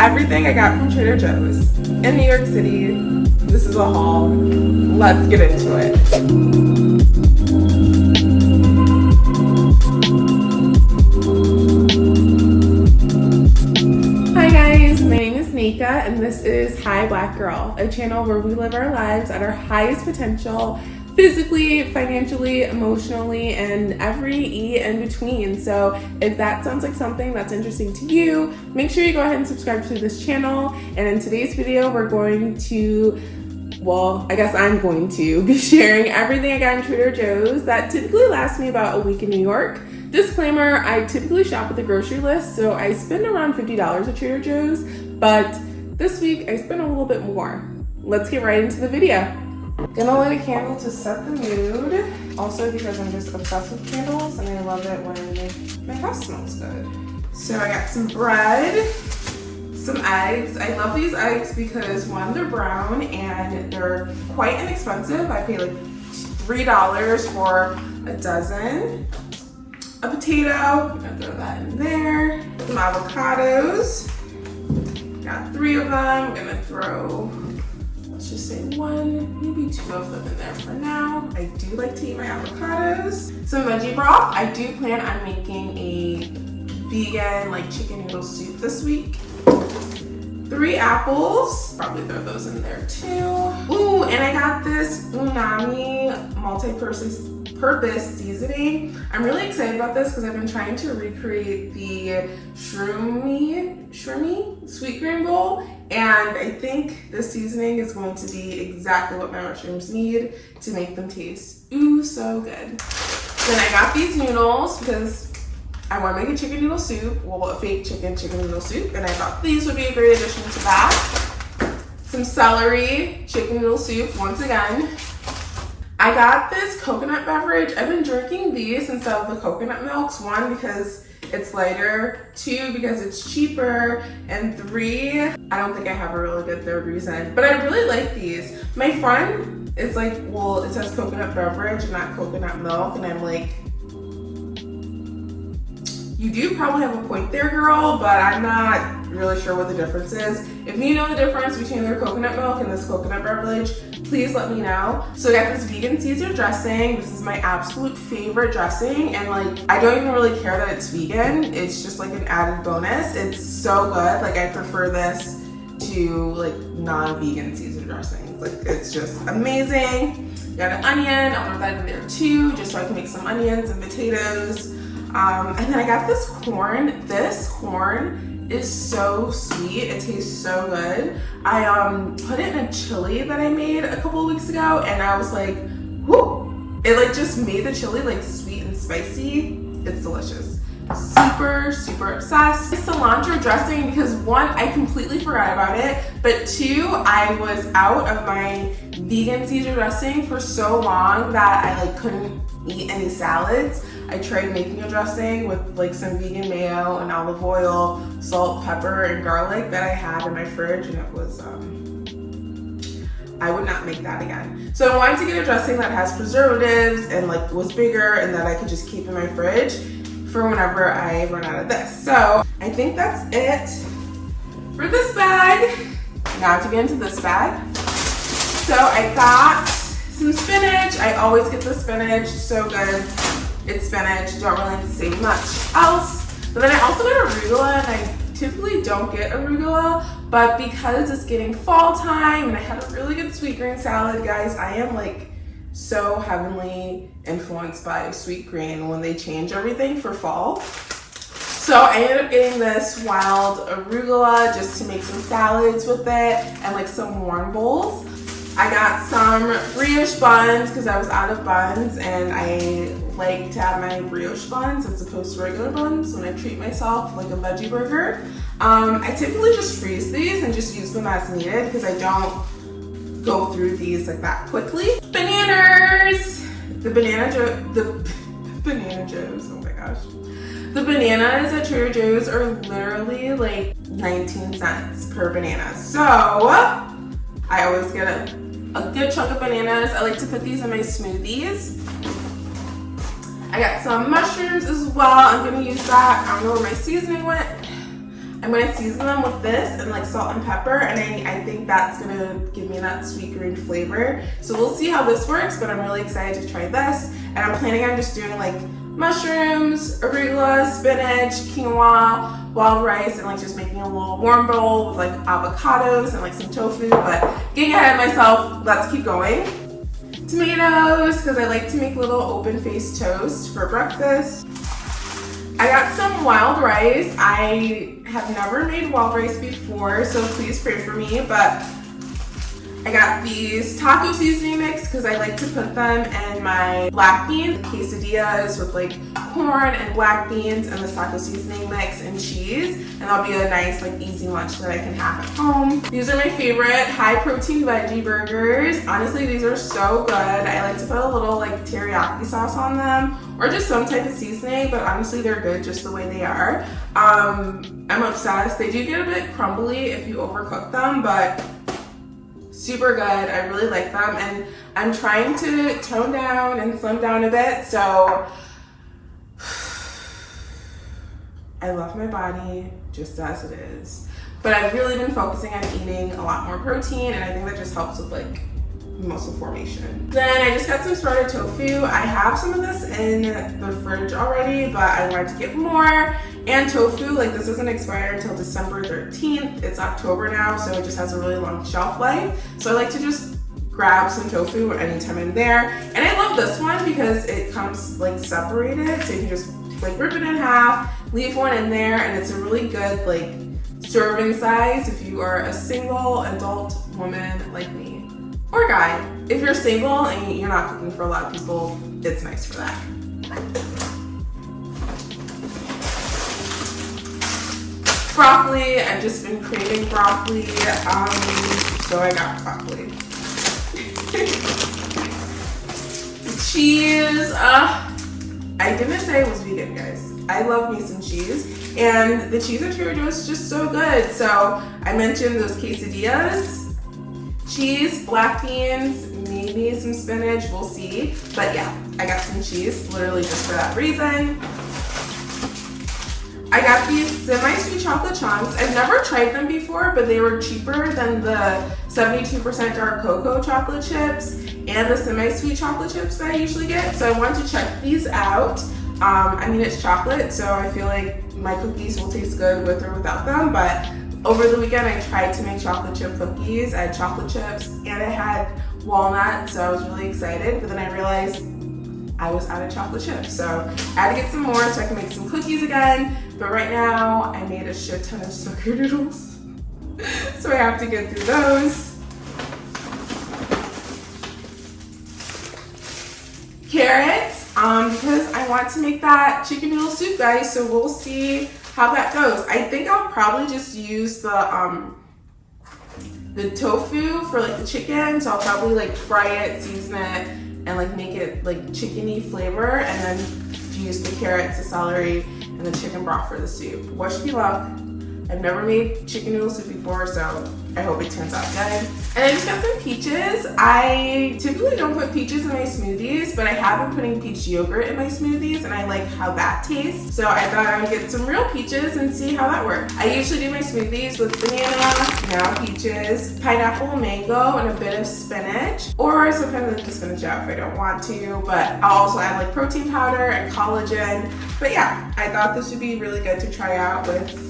everything I got from Trader Joe's in New York City. This is a haul. Let's get into it. Hi guys, my name is Nika and this is Hi Black Girl, a channel where we live our lives at our highest potential physically, financially, emotionally, and every E in between. So if that sounds like something that's interesting to you, make sure you go ahead and subscribe to this channel. And in today's video, we're going to well, I guess I'm going to be sharing everything I got in Trader Joe's that typically lasts me about a week in New York. Disclaimer, I typically shop with a grocery list, so I spend around $50 at Trader Joe's, but this week I spent a little bit more. Let's get right into the video. Gonna light a candle to set the mood. Also because I'm just obsessed with candles and I love it when my house smells good. So I got some bread, some eggs. I love these eggs because one, they're brown and they're quite inexpensive. I pay like $3 for a dozen. A potato, I'm gonna throw that in there. Some avocados. Got three of them. I'm gonna throw just say one, maybe two of them in there for now. I do like to eat my avocados. Some veggie broth. I do plan on making a vegan like chicken noodle soup this week. Three apples, probably throw those in there too. Ooh, and I got this Umami multi-purpose purpose seasoning. I'm really excited about this because I've been trying to recreate the shroomy, shroomy Sweetgreen bowl and I think the seasoning is going to be exactly what my mushrooms need to make them taste ooh so good. Then I got these noodles because I want to make a chicken noodle soup, well a fake chicken chicken noodle soup, and I thought these would be a great addition to that. Some celery chicken noodle soup once again. I got this coconut beverage. I've been drinking these instead of the coconut milks. One, because it's lighter. Two, because it's cheaper. And three, I don't think I have a really good third reason. But I really like these. My friend is like, well, it says coconut beverage and not coconut milk. And I'm like, you do probably have a point there, girl, but I'm not really sure what the difference is. If you know the difference between their coconut milk and this coconut beverage, please let me know. So I got this vegan Caesar dressing. This is my absolute favorite dressing. And like, I don't even really care that it's vegan. It's just like an added bonus. It's so good. Like I prefer this to like non-vegan Caesar dressings. Like it's just amazing. Got an onion, I'll throw that in there too, just so I can make some onions and potatoes. Um, and then I got this corn. This corn is so sweet. It tastes so good. I um, put it in a chili that I made a couple weeks ago and I was like, whoo! It like just made the chili like sweet and spicy. It's delicious. Super, super obsessed. Cilantro dressing because one, I completely forgot about it, but two, I was out of my vegan Caesar dressing for so long that I like couldn't eat any salads. I tried making a dressing with like some vegan mayo and olive oil, salt, pepper, and garlic that I had in my fridge and it was, um, I would not make that again. So I wanted to get a dressing that has preservatives and like was bigger and that I could just keep in my fridge for whenever I run out of this. So I think that's it for this bag. Now to get into this bag. So I got some spinach. I always get the spinach, so good it's spinach. Don't really say much else. But then I also got arugula and I typically don't get arugula, but because it's getting fall time and I had a really good Sweetgreen salad, guys, I am like so heavenly influenced by Sweetgreen when they change everything for fall. So I ended up getting this wild arugula just to make some salads with it and like some warm bowls. I got some brioche buns because I was out of buns and I like to have my brioche buns as opposed to regular buns when I treat myself like a veggie burger. Um, I typically just freeze these and just use them as needed because I don't go through these like that quickly. Bananas! The banana joe, the banana joes, oh my gosh. The bananas at Trader Joe's are literally like 19 cents per banana. So I always get a, a good chunk of bananas. I like to put these in my smoothies. I got some mushrooms as well. I'm gonna use that. I don't know where my seasoning went. I'm gonna season them with this and like salt and pepper and I, I think that's gonna give me that Sweetgreen flavor. So we'll see how this works, but I'm really excited to try this. And I'm planning on just doing like mushrooms, arugula, spinach, quinoa, wild rice, and like just making a little warm bowl with like avocados and like some tofu. But getting ahead of myself, let's keep going. Tomatoes, because I like to make little open-faced toast for breakfast. I got some wild rice. I have never made wild rice before, so please pray for me, but I got these taco seasoning mix because I like to put them in my black bean quesadillas with like corn and black beans and the taco seasoning mix and cheese. And that'll be a nice like easy lunch that I can have at home. These are my favorite high protein veggie burgers. Honestly, these are so good. I like to put a little like teriyaki sauce on them or just some type of seasoning, but honestly, they're good just the way they are. Um, I'm obsessed. They do get a bit crumbly if you overcook them, but super good. I really like them and I'm trying to tone down and slim down a bit. So I love my body just as it is. But I've really been focusing on eating a lot more protein and I think that just helps with like muscle formation. Then I just got some sprouted tofu. I have some of this in the fridge already, but I wanted to get more. And tofu, like this doesn't expire until December 13th. It's October now, so it just has a really long shelf life. So I like to just grab some tofu anytime I'm there. And I love this one because it comes like separated, so you can just like rip it in half, leave one in there, and it's a really good like serving size if you are a single adult woman like me or guy. If you're single and you're not cooking for a lot of people, it's nice for that. Broccoli, I've just been craving broccoli, um, so I got broccoli. cheese, uh, I didn't say it was vegan, guys. I love me some cheese, and the cheese at Trader Joe's is just so good. So I mentioned those quesadillas cheese, black beans, maybe some spinach, we'll see. But yeah, I got some cheese, literally just for that reason. I got these semi-sweet chocolate chunks. I've never tried them before, but they were cheaper than the 72% dark cocoa chocolate chips and the semi-sweet chocolate chips that I usually get. So I wanted to check these out. Um, I mean, it's chocolate, so I feel like my cookies will taste good with or without them, but over the weekend, I tried to make chocolate chip cookies. I had chocolate chips and I had walnuts, so I was really excited. But then I realized I was out of chocolate chips. So I had to get some more so I can make some cookies again. But right now, I made a shit ton of snickerdoodles. so I have to get through those. Carrots, um, because I want to make that chicken noodle soup, guys. So we'll see how that goes. I think I'll probably just use the um the tofu for like the chicken. So I'll probably like fry it, season it, and like make it like chickeny flavor and then use the carrots, the celery, and the chicken broth for the soup. Wish me luck. I've never made chicken noodle soup before, so I hope it turns out good. And I just got some peaches. I typically don't put peaches in my smoothies, but I have been putting peach yogurt in my smoothies and I like how that tastes. So I thought I would get some real peaches and see how that works. I usually do my smoothies with banana, now peaches, pineapple, mango, and a bit of spinach. Or sometimes I just spinach out if I don't want to, but I'll also add like protein powder and collagen. But yeah, I thought this would be really good to try out with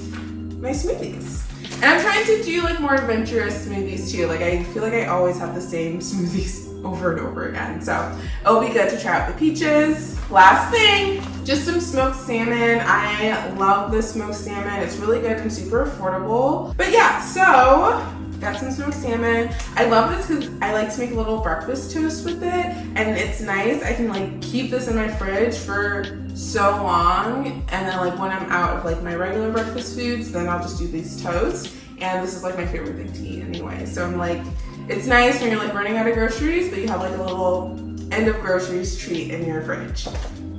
my smoothies. And I'm trying to do like more adventurous smoothies too. Like I feel like I always have the same smoothies over and over again. So it'll be good to try out the peaches. Last thing, just some smoked salmon. I love the smoked salmon. It's really good and super affordable. But yeah, so got some smoked salmon. I love this because I like to make a little breakfast toast with it and it's nice. I can like keep this in my fridge for so long and then like when I'm out of like my regular breakfast foods, then I'll just do these toasts. And this is like my favorite thing to eat anyway. So I'm like, it's nice when you're like running out of groceries, but you have like a little end of groceries treat in your fridge.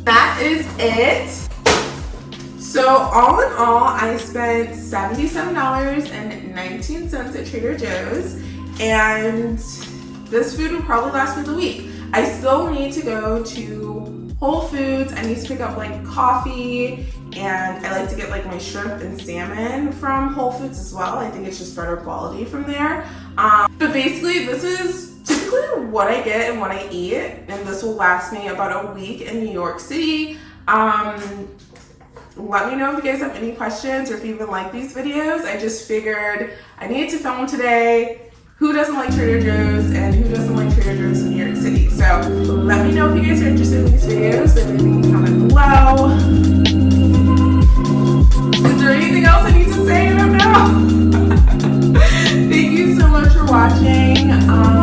That is it. So all in all, I spent $77.19 at Trader Joe's and this food will probably last me the week. I still need to go to Whole Foods. I need to pick up like coffee and I like to get like my shrimp and salmon from Whole Foods as well. I think it's just better quality from there. Um, but basically this is typically what I get and what I eat and this will last me about a week in New York City. Um, let me know if you guys have any questions or if you even like these videos. I just figured I needed to film today. Who doesn't like Trader Joe's and who doesn't like Trader Joe's in New York City? So let me know if you guys are interested in these videos. Leave me a comment below. Is there anything else I need to say? I don't know. Thank you so much for watching. Um,